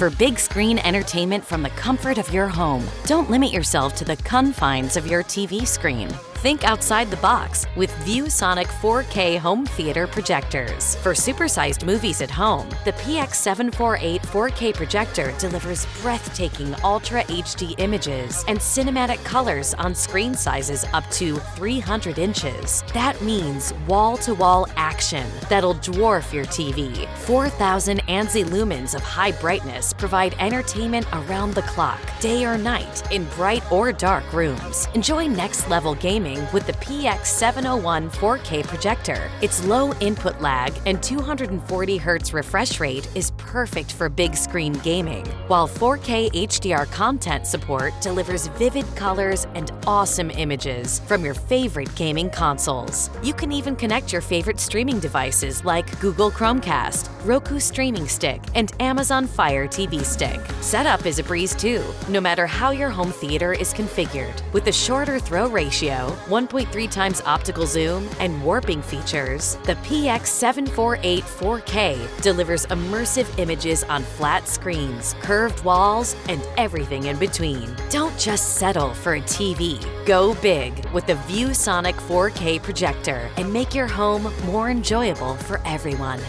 for big screen entertainment from the comfort of your home. Don't limit yourself to the confines of your TV screen. Think outside the box with ViewSonic 4K home theater projectors. For supersized movies at home, the PX748 4K projector delivers breathtaking Ultra HD images and cinematic colors on screen sizes up to 300 inches. That means wall-to-wall action that'll dwarf your TV. 4,000 ANSI lumens of high brightness provide entertainment around the clock, day or night, in bright or dark rooms. Enjoy next-level gaming with the PX701 4K projector. Its low input lag and 240 Hz refresh rate is perfect for big screen gaming, while 4K HDR content support delivers vivid colors and awesome images from your favorite gaming consoles. You can even connect your favorite streaming devices like Google Chromecast, Roku Streaming Stick, and Amazon Fire TV Stick. Setup is a breeze too, no matter how your home theater is configured. With a shorter throw ratio, 1.3 times optical zoom, and warping features, the PX748 4K delivers immersive images on flat screens, curved walls, and everything in between. Don't just settle for a TV. Go big with the ViewSonic 4K projector and make your home more enjoyable for everyone.